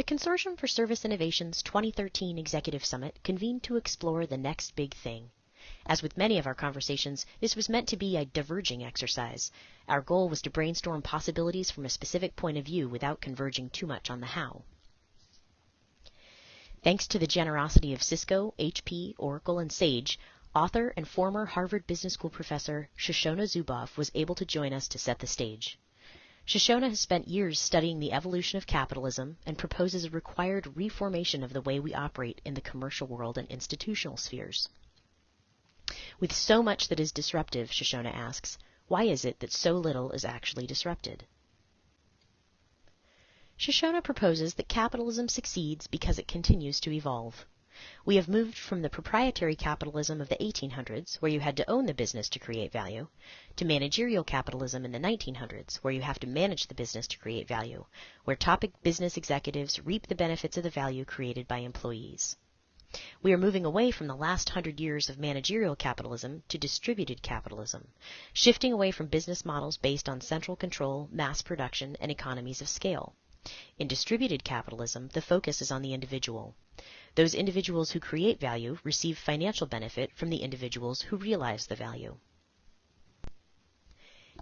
The Consortium for Service Innovation's 2013 Executive Summit convened to explore the next big thing. As with many of our conversations, this was meant to be a diverging exercise. Our goal was to brainstorm possibilities from a specific point of view without converging too much on the how. Thanks to the generosity of Cisco, HP, Oracle, and Sage, author and former Harvard Business School professor Shoshana Zuboff was able to join us to set the stage. Shoshana has spent years studying the evolution of capitalism and proposes a required reformation of the way we operate in the commercial world and institutional spheres. With so much that is disruptive, Shoshana asks, why is it that so little is actually disrupted? Shoshana proposes that capitalism succeeds because it continues to evolve. We have moved from the proprietary capitalism of the 1800s, where you had to own the business to create value, to managerial capitalism in the 1900s, where you have to manage the business to create value, where top business executives reap the benefits of the value created by employees. We are moving away from the last hundred years of managerial capitalism to distributed capitalism, shifting away from business models based on central control, mass production, and economies of scale. In distributed capitalism, the focus is on the individual. Those individuals who create value receive financial benefit from the individuals who realize the value.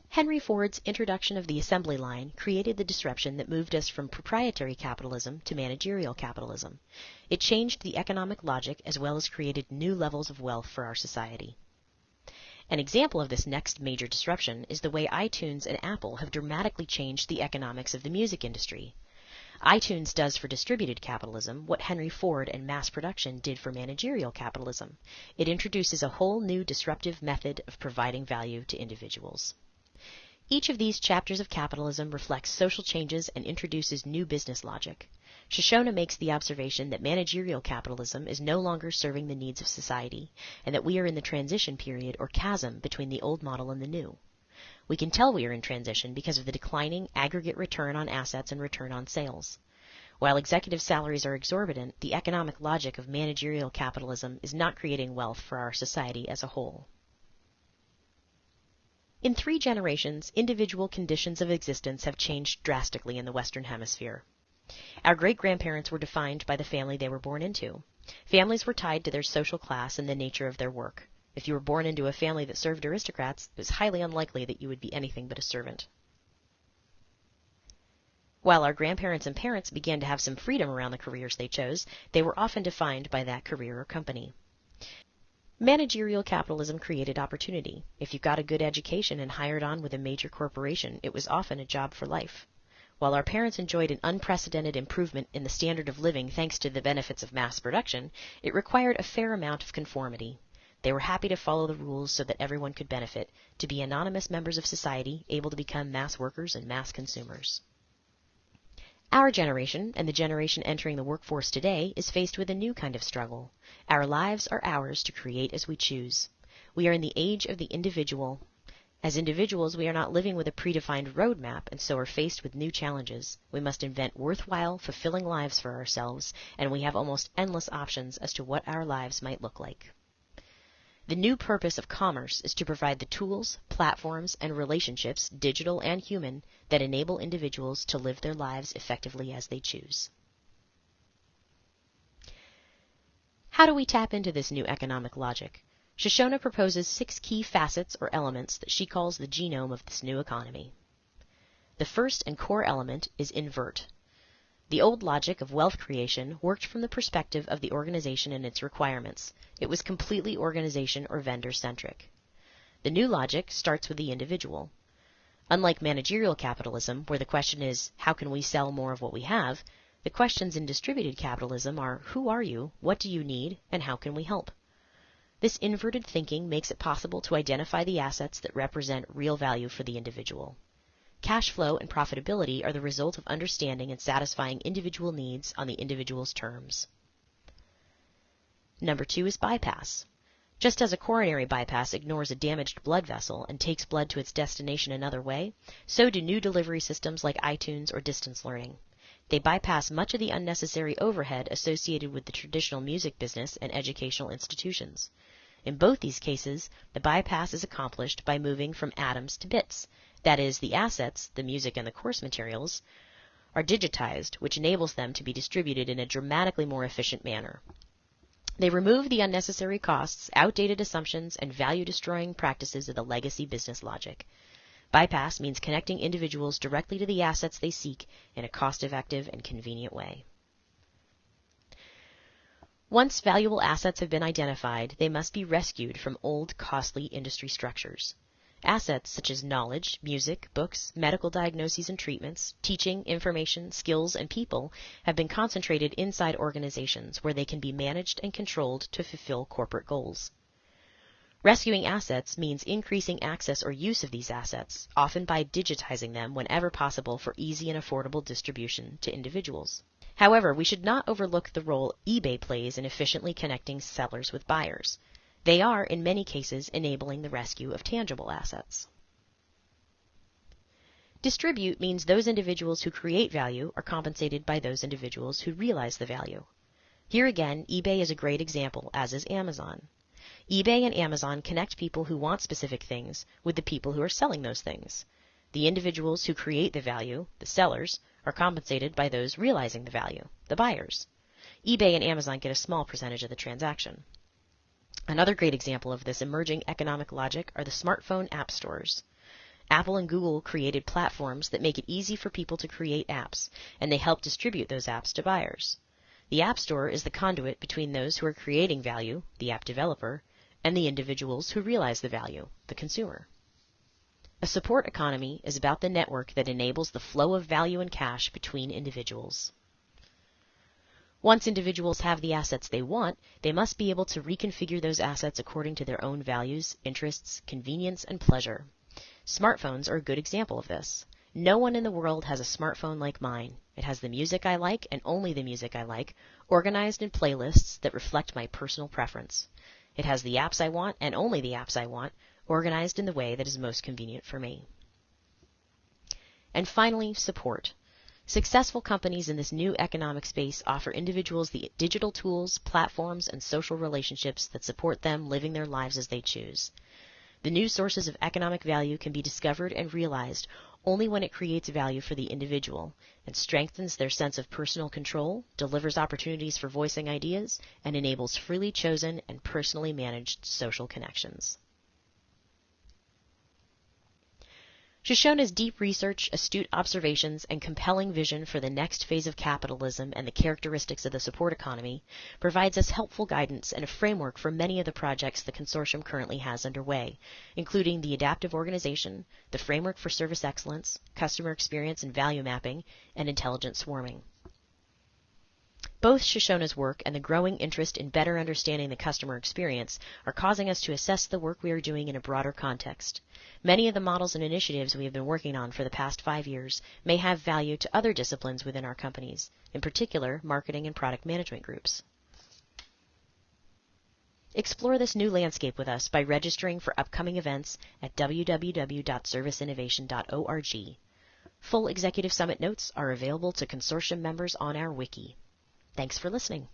Henry Ford's introduction of the assembly line created the disruption that moved us from proprietary capitalism to managerial capitalism. It changed the economic logic as well as created new levels of wealth for our society. An example of this next major disruption is the way iTunes and Apple have dramatically changed the economics of the music industry iTunes does for distributed capitalism what Henry Ford and mass production did for managerial capitalism. It introduces a whole new disruptive method of providing value to individuals. Each of these chapters of capitalism reflects social changes and introduces new business logic. Shoshana makes the observation that managerial capitalism is no longer serving the needs of society, and that we are in the transition period or chasm between the old model and the new. We can tell we are in transition because of the declining aggregate return on assets and return on sales. While executive salaries are exorbitant, the economic logic of managerial capitalism is not creating wealth for our society as a whole. In three generations, individual conditions of existence have changed drastically in the Western Hemisphere. Our great grandparents were defined by the family they were born into. Families were tied to their social class and the nature of their work. If you were born into a family that served aristocrats, it was highly unlikely that you would be anything but a servant. While our grandparents and parents began to have some freedom around the careers they chose, they were often defined by that career or company. Managerial capitalism created opportunity. If you got a good education and hired on with a major corporation, it was often a job for life. While our parents enjoyed an unprecedented improvement in the standard of living thanks to the benefits of mass production, it required a fair amount of conformity. They were happy to follow the rules so that everyone could benefit, to be anonymous members of society, able to become mass workers and mass consumers. Our generation, and the generation entering the workforce today, is faced with a new kind of struggle. Our lives are ours to create as we choose. We are in the age of the individual. As individuals, we are not living with a predefined roadmap and so are faced with new challenges. We must invent worthwhile, fulfilling lives for ourselves, and we have almost endless options as to what our lives might look like. The new purpose of commerce is to provide the tools, platforms, and relationships, digital and human, that enable individuals to live their lives effectively as they choose. How do we tap into this new economic logic? Shoshana proposes six key facets or elements that she calls the genome of this new economy. The first and core element is invert. The old logic of wealth creation worked from the perspective of the organization and its requirements. It was completely organization or vendor centric. The new logic starts with the individual. Unlike managerial capitalism, where the question is, how can we sell more of what we have, the questions in distributed capitalism are, who are you, what do you need, and how can we help? This inverted thinking makes it possible to identify the assets that represent real value for the individual. Cash flow and profitability are the result of understanding and satisfying individual needs on the individual's terms. Number two is bypass. Just as a coronary bypass ignores a damaged blood vessel and takes blood to its destination another way, so do new delivery systems like iTunes or distance learning. They bypass much of the unnecessary overhead associated with the traditional music business and educational institutions. In both these cases, the bypass is accomplished by moving from atoms to bits, that is, the assets, the music and the course materials, are digitized, which enables them to be distributed in a dramatically more efficient manner. They remove the unnecessary costs, outdated assumptions, and value destroying practices of the legacy business logic. Bypass means connecting individuals directly to the assets they seek in a cost effective and convenient way. Once valuable assets have been identified, they must be rescued from old, costly industry structures. Assets such as knowledge, music, books, medical diagnoses and treatments, teaching, information, skills, and people have been concentrated inside organizations where they can be managed and controlled to fulfill corporate goals. Rescuing assets means increasing access or use of these assets, often by digitizing them whenever possible for easy and affordable distribution to individuals. However, we should not overlook the role eBay plays in efficiently connecting sellers with buyers. They are, in many cases, enabling the rescue of tangible assets. Distribute means those individuals who create value are compensated by those individuals who realize the value. Here again, eBay is a great example, as is Amazon. eBay and Amazon connect people who want specific things with the people who are selling those things. The individuals who create the value, the sellers, are compensated by those realizing the value, the buyers. eBay and Amazon get a small percentage of the transaction. Another great example of this emerging economic logic are the smartphone app stores. Apple and Google created platforms that make it easy for people to create apps, and they help distribute those apps to buyers. The App Store is the conduit between those who are creating value, the app developer, and the individuals who realize the value, the consumer. A support economy is about the network that enables the flow of value and cash between individuals. Once individuals have the assets they want, they must be able to reconfigure those assets according to their own values, interests, convenience, and pleasure. Smartphones are a good example of this. No one in the world has a smartphone like mine. It has the music I like and only the music I like, organized in playlists that reflect my personal preference. It has the apps I want and only the apps I want, organized in the way that is most convenient for me. And finally, support. Successful companies in this new economic space offer individuals the digital tools, platforms, and social relationships that support them living their lives as they choose. The new sources of economic value can be discovered and realized only when it creates value for the individual and strengthens their sense of personal control, delivers opportunities for voicing ideas, and enables freely chosen and personally managed social connections. Shoshana's deep research, astute observations, and compelling vision for the next phase of capitalism and the characteristics of the support economy provides us helpful guidance and a framework for many of the projects the consortium currently has underway, including the adaptive organization, the framework for service excellence, customer experience and value mapping, and intelligent swarming. Both Shoshana's work and the growing interest in better understanding the customer experience are causing us to assess the work we are doing in a broader context. Many of the models and initiatives we have been working on for the past five years may have value to other disciplines within our companies, in particular marketing and product management groups. Explore this new landscape with us by registering for upcoming events at www.serviceinnovation.org. Full Executive Summit notes are available to consortium members on our wiki. Thanks for listening.